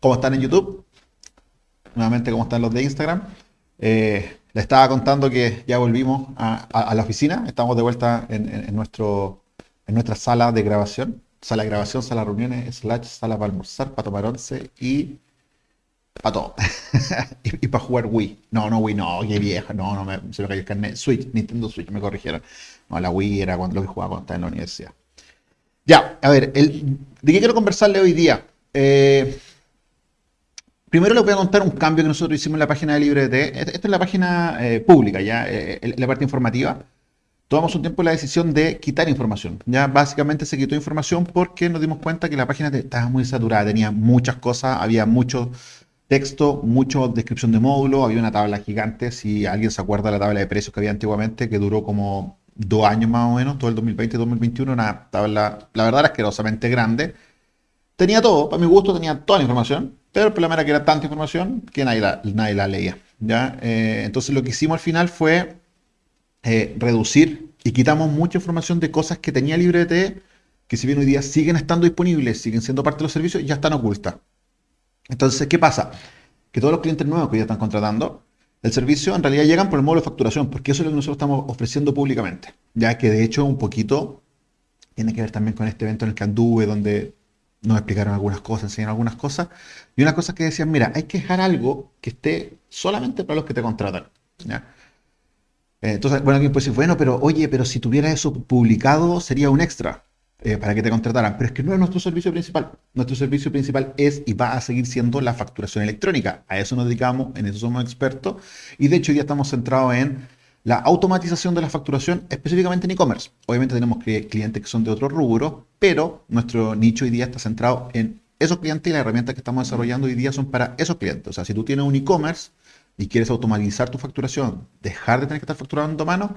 ¿Cómo están en YouTube? Nuevamente, ¿cómo están los de Instagram? Eh, les estaba contando que ya volvimos a, la oficina. Estamos de vuelta en, nuestro, en nuestra sala de grabación. Sala de grabación, sala de reuniones, slash, sala para almorzar, para tomar once y para todo. y, para jugar Wii. No, no Wii, no, qué vieja. No, no, me, se me cayó el carnet. Switch, Nintendo Switch, me corrigieron. No, la Wii era cuando lo que jugaba cuando estaba en la universidad. Ya, a ver, el, ¿de qué quiero conversarle hoy día? Eh, primero les voy a contar un cambio que nosotros hicimos en la página de LibreT. Esta es la página eh, pública, ya, eh, la parte informativa. Tomamos un tiempo la decisión de quitar información. Ya básicamente se quitó información porque nos dimos cuenta que la página estaba muy saturada, tenía muchas cosas, había mucho texto, mucha descripción de módulo, había una tabla gigante, si alguien se acuerda de la tabla de precios que había antiguamente, que duró como dos años más o menos, todo el 2020 y 2021, una tabla, la verdad, asquerosamente grande. Tenía todo, para mi gusto tenía toda la información, pero el problema era que era tanta información que nadie la, nadie la leía. ¿ya? Eh, entonces lo que hicimos al final fue eh, reducir y quitamos mucha información de cosas que tenía LibreT, que si bien hoy día siguen estando disponibles, siguen siendo parte de los servicios, ya están ocultas. Entonces, ¿qué pasa? Que todos los clientes nuevos que ya están contratando, el servicio en realidad llegan por el módulo de facturación, porque eso es lo que nosotros estamos ofreciendo públicamente. Ya que de hecho un poquito tiene que ver también con este evento en el que anduve, donde nos explicaron algunas cosas, enseñaron algunas cosas. Y una cosa que decían, mira, hay que dejar algo que esté solamente para los que te contratan. Eh, entonces, bueno, alguien puede decir, bueno, pero oye, pero si tuviera eso publicado sería un extra. Eh, para que te contrataran. Pero es que no es nuestro servicio principal. Nuestro servicio principal es y va a seguir siendo la facturación electrónica. A eso nos dedicamos, en eso somos expertos. Y de hecho ya estamos centrados en la automatización de la facturación, específicamente en e-commerce. Obviamente tenemos clientes que son de otros rubros, pero nuestro nicho hoy día está centrado en esos clientes y las herramientas que estamos desarrollando hoy día son para esos clientes. O sea, si tú tienes un e-commerce y quieres automatizar tu facturación, dejar de tener que estar facturando a mano,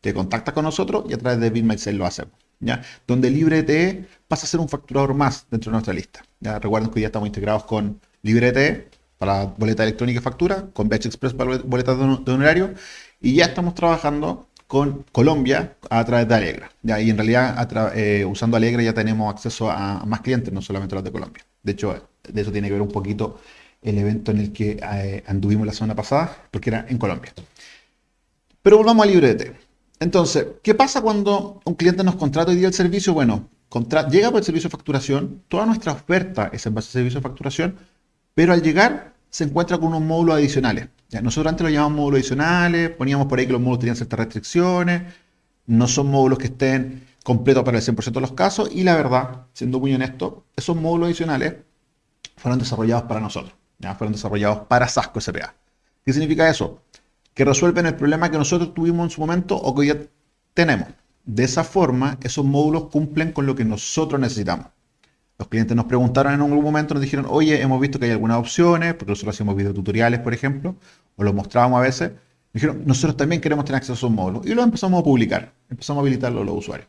te contactas con nosotros y a través de BitMySell lo hacemos. ¿ya? Donde LibreTE pasa a ser un facturador más dentro de nuestra lista. ¿ya? Recuerden que hoy ya estamos integrados con LibreTE para boleta electrónica y factura, con Batch Express para boletas de honorario, y ya estamos trabajando con Colombia a través de Alegra. ¿ya? Y en realidad, eh, usando Alegra ya tenemos acceso a, más clientes, no solamente los de Colombia. De hecho, de eso tiene que ver un poquito el evento en el que eh, anduvimos la semana pasada, porque era en Colombia. Pero volvamos a LibreT. Entonces, ¿qué pasa cuando un cliente nos contrata y día el servicio? Bueno, llega por el servicio de facturación, toda nuestra oferta es en base al servicio de facturación, pero al llegar se encuentra con unos módulos adicionales. Nosotros antes lo llamamos módulos adicionales, poníamos por ahí que los módulos tenían ciertas restricciones, no son módulos que estén completos para el 100% de los casos, y la verdad, siendo muy honesto, esos módulos adicionales fueron desarrollados para nosotros, ya fueron desarrollados para Sasco SPA. ¿Qué significa eso? que resuelven el problema que nosotros tuvimos en su momento o que ya tenemos. De esa forma, esos módulos cumplen con lo que nosotros necesitamos. Los clientes nos preguntaron en algún momento, nos dijeron, oye, hemos visto que hay algunas opciones, porque nosotros hacemos videotutoriales, por ejemplo, o los mostrábamos a veces. Dijeron, nosotros también queremos tener acceso a esos módulos. Y los empezamos a publicar, empezamos a habilitarlo a los usuarios.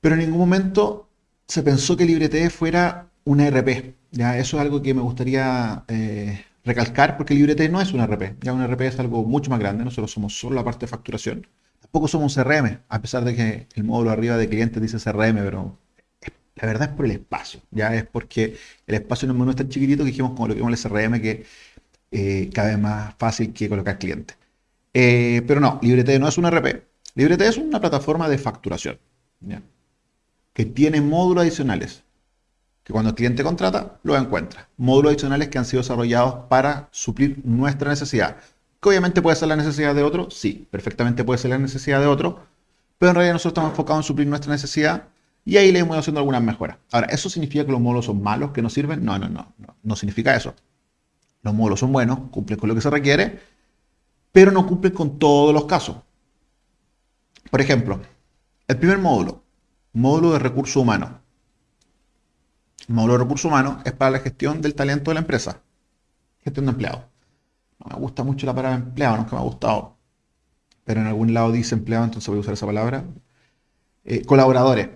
Pero en ningún momento se pensó que LibreTE fuera una RP. ¿ya? Eso es algo que me gustaría eh, recalcar porque LibreT no es un RP, ya un RP es algo mucho más grande, nosotros somos solo la parte de facturación. Tampoco somos un CRM, a pesar de que el módulo arriba de clientes dice CRM, pero la verdad es por el espacio, ya es porque el espacio en el menú es tan chiquitito que dijimos como lo que el CRM que eh, cada vez más fácil que colocar clientes. Eh, pero no, LibreT no es un RP, LibreT es una plataforma de facturación, que tiene módulos adicionales que cuando el cliente contrata, lo encuentra. Módulos adicionales que han sido desarrollados para suplir nuestra necesidad. Que obviamente puede ser la necesidad de otro, sí, perfectamente puede ser la necesidad de otro, pero en realidad nosotros estamos enfocados en suplir nuestra necesidad y ahí le hemos haciendo algunas mejoras. Ahora, ¿eso significa que los módulos son malos, que no sirven? No, no, no, no, significa eso. Los módulos son buenos, cumplen con lo que se requiere, pero no cumplen con todos los casos. Por ejemplo, el primer módulo, módulo de recursos humanos módulo de recursos humanos es para la gestión del talento de la empresa. Gestión de empleados. No me gusta mucho la palabra empleado, no es que me ha gustado. Pero en algún lado dice empleado, entonces voy a usar esa palabra. Eh, colaboradores.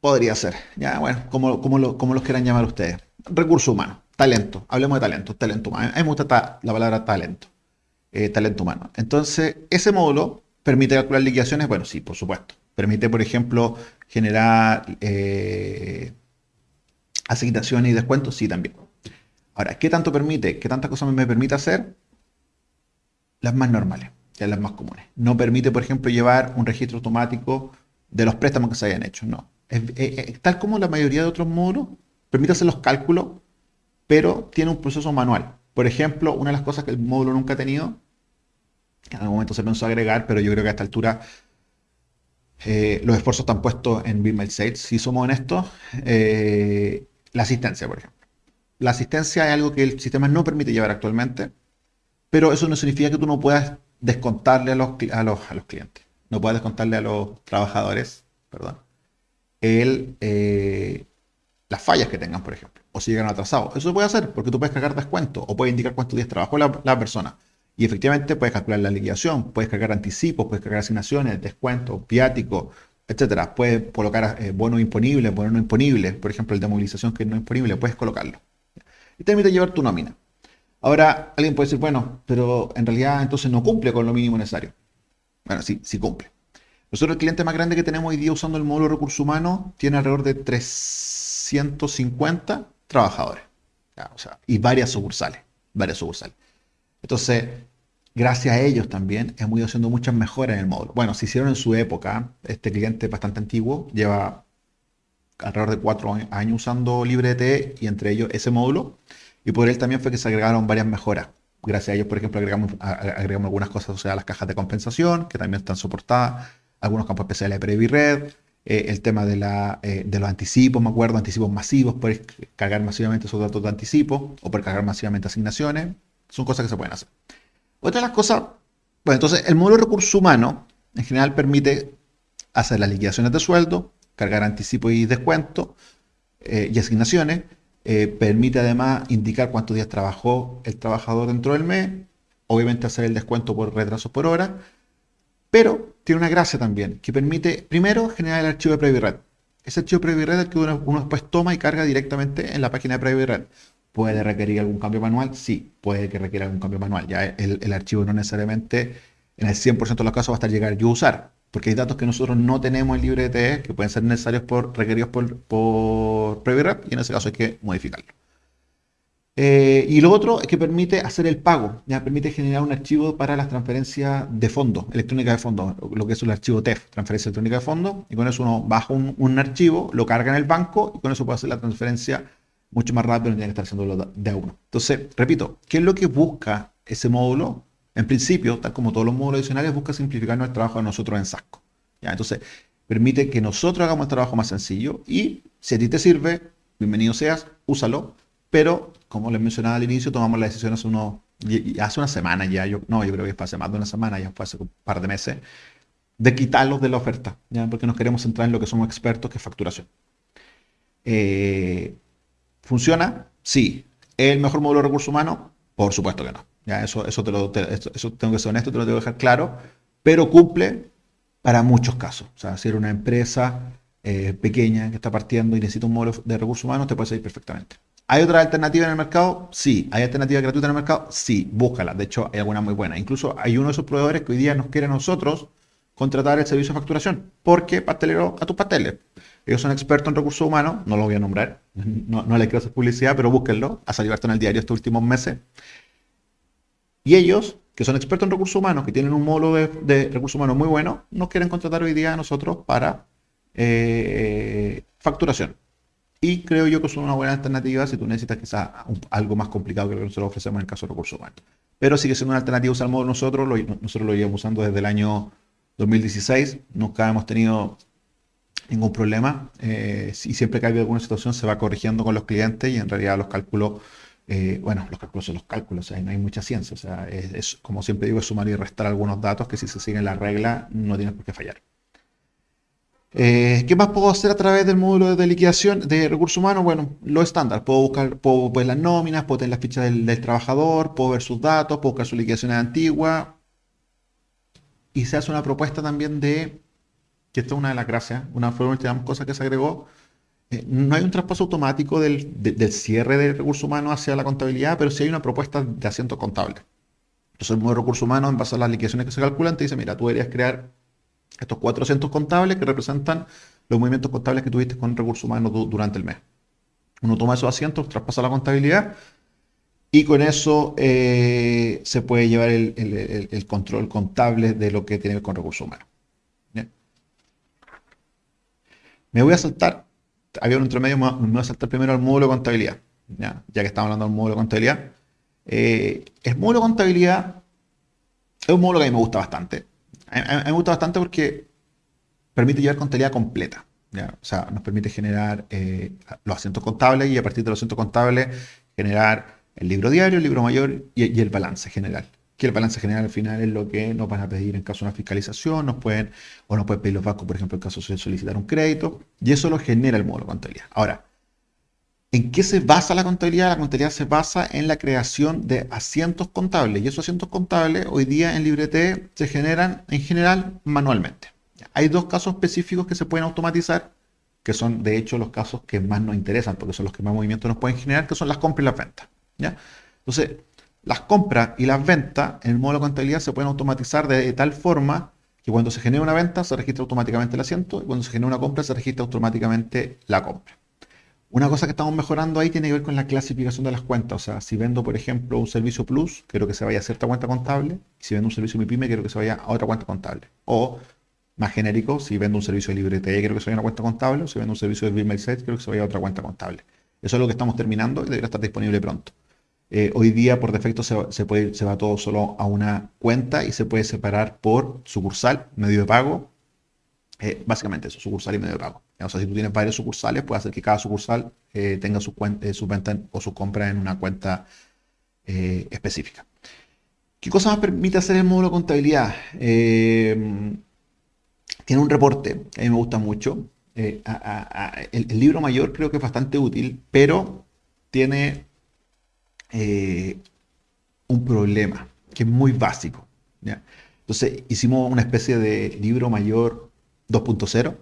Podría ser. Ya, bueno, como, como, los quieran llamar ustedes. Recursos humanos. Talento. Hablemos de talento. Talento humano. A mí me gusta la palabra talento. Eh, talento humano. Entonces, ese módulo permite calcular liquidaciones. Bueno, sí, por supuesto. Permite, por ejemplo, generar eh, Asignaciones y descuentos, sí también. Ahora, ¿qué tanto permite? ¿Qué tantas cosas me permite hacer? Las más normales, las más comunes. No permite, por ejemplo, llevar un registro automático de los préstamos que se hayan hecho, no. Tal como la mayoría de otros módulos, permite hacer los cálculos, pero tiene un proceso manual. Por ejemplo, una de las cosas que el módulo nunca ha tenido, en algún momento se pensó agregar, pero yo creo que a esta altura eh, los esfuerzos están puestos en BeamMail Sales, si somos honestos, eh, la asistencia, por ejemplo. La asistencia es algo que el sistema no permite llevar actualmente, pero eso no significa que tú no puedas descontarle a los, a los, clientes, no puedas descontarle a los trabajadores, perdón, el, eh, las fallas que tengan, por ejemplo, o si llegan atrasados. Eso se puede hacer porque tú puedes cargar descuento o puedes indicar cuántos días trabajó la, persona. Y efectivamente puedes calcular la liquidación, puedes cargar anticipos, puedes cargar asignaciones, descuentos, viáticos, etcétera. Puedes colocar eh, bonos imponibles, bonos no imponibles, por ejemplo, el de movilización que no es imponible, puedes colocarlo. Y te permite llevar tu nómina. Ahora, alguien puede decir, bueno, pero en realidad entonces no cumple con lo mínimo necesario. Bueno, sí, sí cumple. Nosotros el cliente más grande que tenemos hoy día usando el módulo de recursos humanos tiene alrededor de 350 trabajadores. y varias sucursales, varias sucursales. Entonces, gracias a ellos también hemos ido haciendo muchas mejoras en el módulo. Bueno, se hicieron en su época, este cliente bastante antiguo, lleva alrededor de cuatro años usando LibreT y entre ellos ese módulo. Y por él también fue que se agregaron varias mejoras. Gracias a ellos, por ejemplo, agregamos algunas cosas o sea, las cajas de compensación, que también están soportadas, algunos campos especiales de Previ Red, eh, el tema de, la, eh, de los anticipos, me acuerdo, anticipos masivos, puedes cargar masivamente esos datos de anticipo o por cargar masivamente asignaciones. Son cosas que se pueden hacer. Otra de las cosas, bueno, entonces el módulo de recursos humanos en general permite hacer las liquidaciones de sueldo, cargar anticipos y descuentos eh, y asignaciones. Permite además indicar cuántos días trabajó el trabajador dentro del mes. Obviamente hacer el descuento por retrasos por hora. Pero tiene una gracia también, que permite primero generar el archivo de PreviRed. Ese archivo de PreviRed es el que uno, después toma y carga directamente en la página de PreviRed. ¿Puede requerir algún cambio manual? Sí, puede que requiera algún cambio manual. Ya el, archivo no necesariamente en el 100% de los casos va a estar llegar yo a usar, porque hay datos que nosotros no tenemos en LibreTE que pueden ser necesarios por requeridos por, por y en ese caso hay que modificarlo. Eh, y lo otro es que permite hacer el pago, ya permite generar un archivo para las transferencias de fondo, electrónica de fondo, lo que es el archivo TEF, transferencia electrónica de fondo, y con eso uno baja un, archivo, lo carga en el banco y con eso puede hacer la transferencia mucho más rápido, no tiene que estar haciendo de a uno. Entonces, repito, ¿qué es lo que busca ese módulo? En principio, tal como todos los módulos adicionales, busca simplificar nuestro trabajo a nosotros en Sasco. ¿ya? Entonces, permite que nosotros hagamos el trabajo más sencillo y si a ti te sirve, bienvenido seas, úsalo, pero como les mencionaba al inicio, tomamos la decisión hace, uno, hace una semana ya, yo, no, yo creo que fue hace más de una semana, ya fue hace un par de meses, de quitarlos de la oferta, ¿ya? porque nos queremos centrar en lo que somos expertos, que es facturación. Eh, ¿Funciona? Sí. ¿Es el mejor módulo de recursos humanos? Por supuesto que no. Ya, eso, eso, te lo, eso tengo que ser honesto, te lo tengo que dejar claro, pero cumple para muchos casos. O sea, si eres una empresa eh, pequeña que está partiendo y necesita un módulo de recursos humanos, te puede salir perfectamente. ¿Hay otra alternativa en el mercado? Sí. ¿Hay alternativa gratuita en el mercado? Sí. Búscala. De hecho, hay alguna muy buena. Incluso hay uno de esos proveedores que hoy día nos quiere a nosotros contratar el servicio de facturación. Porque pastelero a tus pasteles. Ellos son expertos en recursos humanos, no lo voy a nombrar, no, les quiero hacer publicidad, pero búsquenlo, ha salido en el diario estos últimos meses. Y ellos, que son expertos en recursos humanos, que tienen un módulo de, recursos humanos muy bueno, nos quieren contratar hoy día a nosotros para eh, facturación. Y creo yo que son una buena alternativa si tú necesitas quizás algo más complicado que lo que nosotros ofrecemos en el caso de recursos humanos. Pero sigue siendo una alternativa usar el módulo nosotros, nosotros lo llevamos usando desde el año 2016, nunca hemos tenido ningún problema. Eh, y siempre que hay alguna situación se va corrigiendo con los clientes y en realidad los cálculos, eh, bueno, los cálculos son los cálculos, no hay mucha ciencia. O sea, es, como siempre digo, es sumar y restar algunos datos que si se siguen la regla no tienen por qué fallar. Eh, ¿Qué más puedo hacer a través del módulo de liquidación de recursos humanos? Bueno, lo estándar. Puedo buscar, puedo ver las nóminas, puedo tener las fichas del, del trabajador, puedo ver sus datos, puedo buscar sus liquidaciones antiguas. Y se hace una propuesta también de que esta es una de las gracias, una fue una cosa que se agregó, eh, no hay un traspaso automático del, cierre de recursos humanos hacia la contabilidad, pero sí hay una propuesta de asiento contable. Entonces el modelo de recursos humanos, en base a las liquidaciones que se calculan, te dice, mira, tú deberías crear estos 400 contables que representan los movimientos contables que tuviste con recursos humanos durante el mes. Uno toma esos asientos, traspasa la contabilidad y con eso eh, se puede llevar el, control contable de lo que tiene que ver con recursos humanos. Me voy a saltar, había un intermedio, me voy a saltar primero al módulo de contabilidad, ya, que estamos hablando del módulo de contabilidad. Eh, el módulo de contabilidad es un módulo que a mí me gusta bastante. A, mí me gusta bastante porque permite llevar contabilidad completa. O sea, nos permite generar eh, los asientos contables y a partir de los asientos contables generar el libro diario, el libro mayor y, el balance general. Que el balance general al final es lo que nos van a pedir en caso de una fiscalización, nos pueden, o nos pueden pedir los bancos, por ejemplo, en caso de solicitar un crédito, y eso lo genera el módulo de contabilidad. Ahora, ¿En qué se basa la contabilidad? La contabilidad se basa en la creación de asientos contables y esos asientos contables hoy día en LibreT se generan en general manualmente. Hay dos casos específicos que se pueden automatizar, que son de hecho los casos que más nos interesan porque son los que más movimiento nos pueden generar, que son las compras y las ventas. ¿ya? Entonces, las compras y las ventas en el módulo de contabilidad se pueden automatizar de tal forma que cuando se genera una venta se registra automáticamente el asiento y cuando se genera una compra se registra automáticamente la compra. Una cosa que estamos mejorando ahí tiene que ver con la clasificación de las cuentas. O sea, si vendo, por ejemplo, un servicio plus, quiero que se vaya a cierta cuenta contable. Si vendo un servicio MIPYME, quiero que se vaya a otra cuenta contable. O, más genérico, si vendo un servicio de librete, quiero que se vaya a una cuenta contable. O si vendo un servicio de Bill Set, quiero que se vaya a otra cuenta contable. Eso es lo que estamos terminando y debería estar disponible pronto. Eh, hoy día, por defecto, se, puede, se va todo solo a una cuenta y se puede separar por sucursal, medio de pago. Eh, básicamente eso, sucursal y medio de pago. O sea, si tú tienes varios sucursales, puede hacer que cada sucursal eh, tenga su, cuenta, su venta o su compra en una cuenta eh, específica. ¿Qué cosa más permite hacer el módulo de contabilidad? Em, tiene un reporte, a mí me gusta mucho. Eh, el, libro mayor creo que es bastante útil, pero tiene un problema que es muy básico. Entonces hicimos una especie de libro mayor 2.0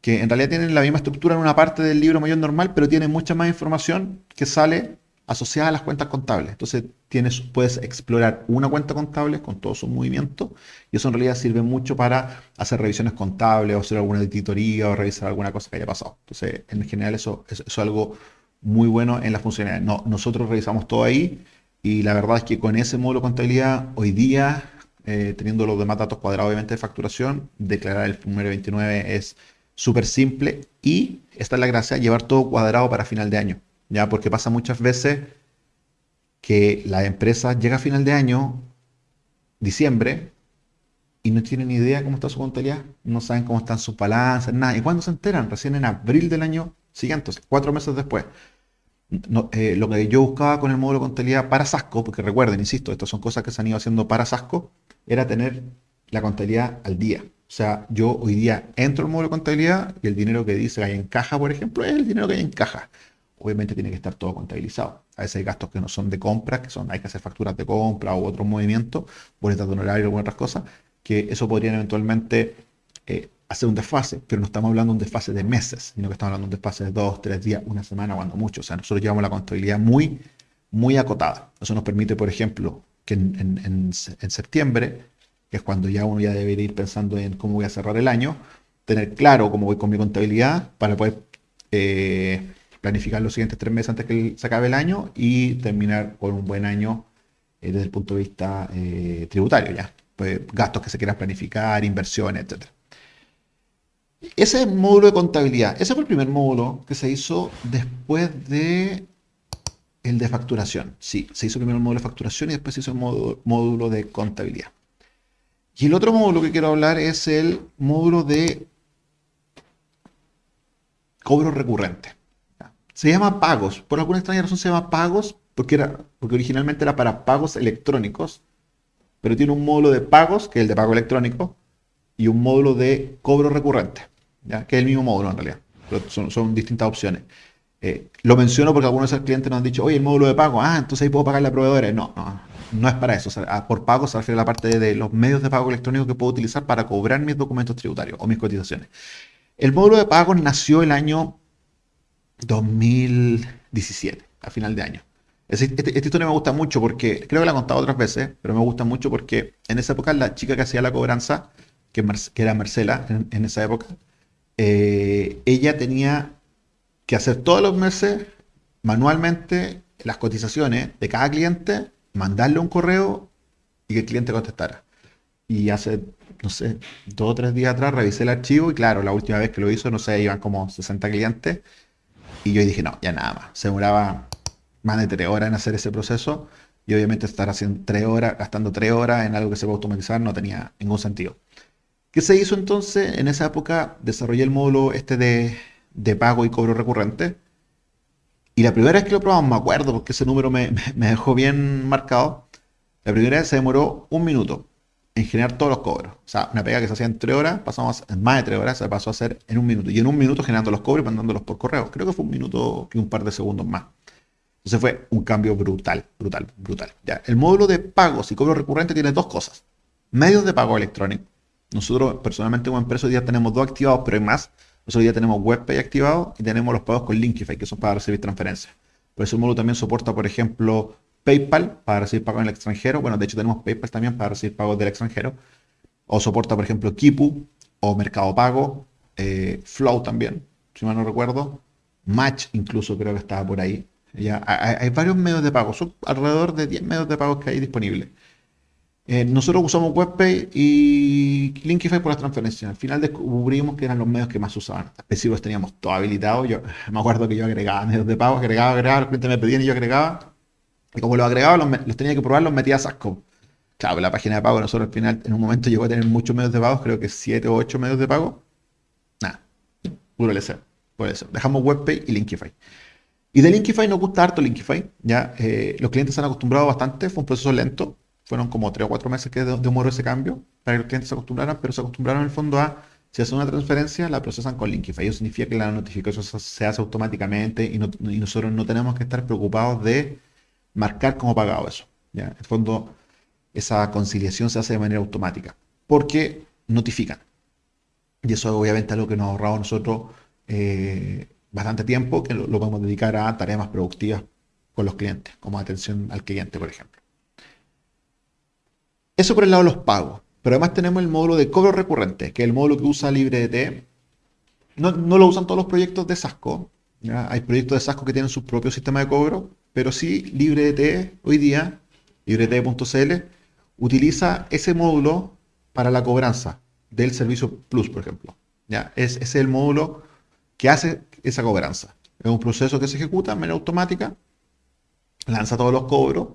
que en realidad tienen la misma estructura en una parte del libro mayor normal, pero tiene mucha más información que sale asociada a las cuentas contables. Entonces tienes, puedes explorar una cuenta contable con todos sus movimientos y eso en realidad sirve mucho para hacer revisiones contables o hacer alguna auditoría o revisar alguna cosa que haya pasado. Entonces, en general eso, es algo muy bueno en la funcionalidad. No, nosotros revisamos todo ahí y la verdad es que con ese módulo contabilidad hoy día, eh, teniendo los demás datos cuadrados obviamente de facturación, declarar el número 29 es súper simple y esta es la gracia, llevar todo cuadrado para final de año, ¿ya? Porque pasa muchas veces que la empresa llega a final de año, diciembre, y no tienen ni idea cómo está su contabilidad, no saben cómo están sus balanzas, nada. ¿Y cuándo se enteran? Recién en abril del año siguiente, cuatro meses después. Eh, lo que yo buscaba con el módulo de contabilidad para Sasco, porque recuerden, insisto, estas son cosas que se han ido haciendo para Sasco, era tener la contabilidad al día. O sea, yo hoy día entro al módulo de contabilidad y el dinero que dice que hay en caja, por ejemplo, es el dinero que hay en caja. Obviamente tiene que estar todo contabilizado. A veces hay gastos que no son de compra, que son, hay que hacer facturas de compra u otros movimientos, boletas de honorario o otras cosas, que eso podrían eventualmente eh, hacer un desfase, pero no estamos hablando de un desfase de meses, sino que estamos hablando de un desfase de dos, tres días, una semana, cuando mucho. O sea, nosotros llevamos la contabilidad muy, muy acotada. Eso nos permite, por ejemplo, que en, septiembre que es cuando ya uno ya debería ir pensando en cómo voy a cerrar el año, tener claro cómo voy con mi contabilidad para poder eh, planificar los siguientes tres meses antes que se acabe el año y terminar con un buen año eh, desde el punto de vista eh, tributario ya. Pues, gastos que se quieran planificar, inversiones, etc. Ese módulo de contabilidad, ese fue el primer módulo que se hizo después de el de facturación. Sí, se hizo primero el módulo de facturación y después se hizo el módulo de contabilidad. Y el otro módulo que quiero hablar es el módulo de cobro recurrente. Se llama pagos. Por alguna extraña razón se llama pagos porque, era, porque originalmente era para pagos electrónicos, pero tiene un módulo de pagos, que es el de pago electrónico, y un módulo de cobro recurrente, ¿ya? que es el mismo módulo en realidad, pero son, distintas opciones. Eh, lo menciono porque algunos de esos clientes nos han dicho, oye, el módulo de pago, ah, entonces ahí puedo pagar la proveedora. No, no, no es para eso. por pago se refiere a la parte de los medios de pago electrónicos que puedo utilizar para cobrar mis documentos tributarios o mis cotizaciones. El módulo de pago nació el año 2017, a final de año. Este, esta historia me gusta mucho porque, creo que la he contado otras veces, pero me gusta mucho porque en esa época la chica que hacía la cobranza, que, era Marcela en, esa época, eh, ella tenía que hacer todos los meses manualmente las cotizaciones de cada cliente, mandarle un correo y que el cliente contestara. Y hace, no sé, dos o tres días atrás revisé el archivo y claro, la última vez que lo hizo, no sé, iban como 60 clientes. Y yo dije, no, ya nada más. Se demoraba más de tres horas en hacer ese proceso. Y obviamente estar haciendo tres horas, gastando tres horas en algo que se a automatizar no tenía ningún sentido. ¿Qué se hizo entonces? En esa época desarrollé el módulo este de, de pago y cobro recurrente. Y la primera vez que lo probamos, me acuerdo, porque ese número me, dejó bien marcado. La primera vez se demoró un minuto en generar todos los cobros. O sea, una pega que se hacía en tres horas, pasamos en más de tres horas, se pasó a hacer en un minuto. Y en un minuto generando los cobros y mandándolos por correo. Creo que fue un minuto y un par de segundos más. Entonces fue un cambio brutal, brutal, brutal. Ya, el módulo de pagos y cobro recurrente tiene dos cosas. Medios de pago electrónico. Nosotros personalmente como empresa hoy día tenemos dos activados, pero hay más. Nosotros día tenemos WebPay activado y tenemos los pagos con Linkify, que son para recibir transferencias. Por eso el módulo también soporta, por ejemplo, PayPal para recibir pagos en el extranjero. Bueno, de hecho tenemos PayPal también para recibir pagos del extranjero. O soporta, por ejemplo, Kipu o Mercado Pago, eh, Flow también, si mal no recuerdo. Match incluso creo que estaba por ahí. Ya, hay, varios medios de pago, son alrededor de 10 medios de pago que hay disponibles. Eh, nosotros usamos WebPay y Linkify por las transferencias. Al final descubrimos que eran los medios que más usaban. Específicos teníamos todo habilitado. Yo me acuerdo que yo agregaba medios de pago, agregaba, agregaba, los clientes me pedían y yo agregaba. Y como los agregaba, los, tenía que probar, los metía a Sasco. Claro, la página de pago, nosotros al final, en un momento llegó a tener muchos medios de pago, creo que 7 o 8 medios de pago. Nada, puro LC. Por eso, dejamos WebPay y Linkify. Y de Linkify nos gusta harto Linkify. ¿ya? Eh, los clientes se han acostumbrado bastante, fue un proceso lento. Fueron como 3 o 4 meses que demoró ese cambio para que los clientes se acostumbraran, pero se acostumbraron en el fondo a, si hacen una transferencia, la procesan con Linkify. Eso significa que la notificación se hace automáticamente y, y nosotros no tenemos que estar preocupados de marcar como pagado eso. ¿ya? En el fondo, esa conciliación se hace de manera automática, porque notifican. Y eso obviamente es algo que nos ha ahorrado nosotros eh, bastante tiempo, que lo, podemos dedicar a tareas más productivas con los clientes, como atención al cliente, por ejemplo. Eso por el lado de los pagos. Pero además tenemos el módulo de cobro recurrente, que es el módulo que usa LibreDT. No, no lo usan todos los proyectos de Sasco. Hay proyectos de Sasco que tienen su propio sistema de cobro, pero sí LibreDT hoy día, libredt.cl, utiliza ese módulo para la cobranza del servicio Plus, por ejemplo. ¿ya? Es, es el módulo que hace esa cobranza. Es un proceso que se ejecuta de manera automática, lanza todos los cobros,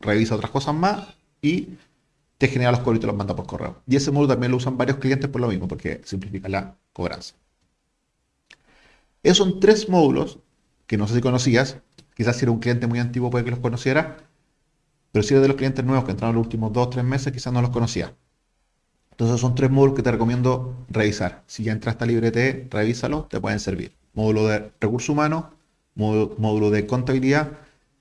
revisa otras cosas más y te genera los cobros y te los manda por correo. Y ese módulo también lo usan varios clientes por lo mismo, porque simplifica la cobranza. Esos son tres módulos que no sé si conocías, Quizás si era un cliente muy antiguo puede que los conociera, pero si eres de los clientes nuevos que entraron los últimos dos o tres meses, quizás no los conocía. Entonces son tres módulos que te recomiendo revisar. Si ya entraste a LibreT, revísalo, te pueden servir. Módulo de recursos humanos, módulo, de contabilidad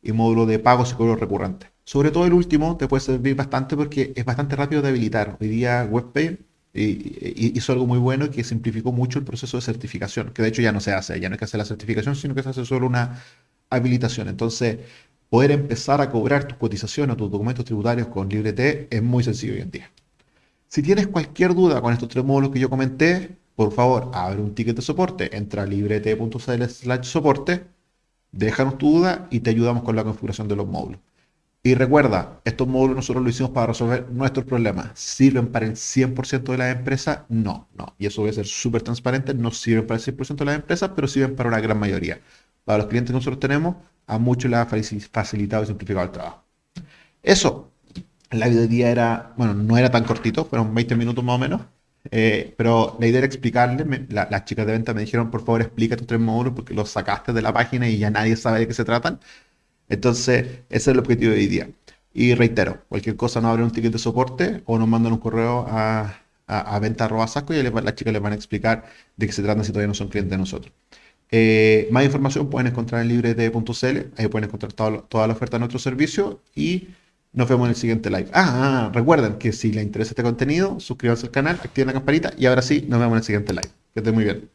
y módulo de pagos y cobros recurrentes. Sobre todo el último te puede servir bastante porque es bastante rápido de habilitar. Hoy día WebPay hizo algo muy bueno que simplificó mucho el proceso de certificación, que de hecho ya no se hace, ya no hay que hacer la certificación, sino que se hace solo una habilitación. Entonces, poder empezar a cobrar tus cotizaciones o tus documentos tributarios con LibreT es muy sencillo hoy en día. Si tienes cualquier duda con estos tres módulos que yo comenté, por favor, abre un ticket de soporte, entra a librete.cl slash soporte, déjanos tu duda y te ayudamos con la configuración de los módulos. Y recuerda, estos módulos nosotros lo hicimos para resolver nuestros problemas. ¿Sirven para el 100% de las empresas? No, no. Y eso voy a ser súper transparente. No sirven para el 100% de las empresas, pero sirven para una gran mayoría para los clientes que nosotros tenemos, a muchos les ha facilitado y simplificado el trabajo. Eso, la día era, bueno, no era tan cortito, fueron 20 minutos más o menos, eh, pero la idea era explicarles, las chicas de venta me dijeron, por favor, explica tus tres módulos porque los sacaste de la página y ya nadie sabe de qué se tratan. Entonces, ese es el objetivo de hoy día. Y reitero, cualquier cosa nos abren un ticket de soporte o nos mandan un correo a, a, a venta y las chicas les van a explicar de qué se trata si todavía no son clientes de nosotros. Eh, más información pueden encontrar en librete.cl, ahí pueden encontrar toda, la oferta de nuestro servicio y nos vemos en el siguiente live. Ah, ah, recuerden que si les interesa este contenido, suscríbanse al canal, activen la campanita y ahora sí, nos vemos en el siguiente live. Que estén muy bien.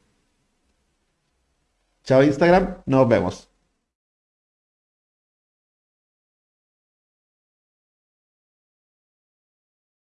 Chao Instagram, nos vemos.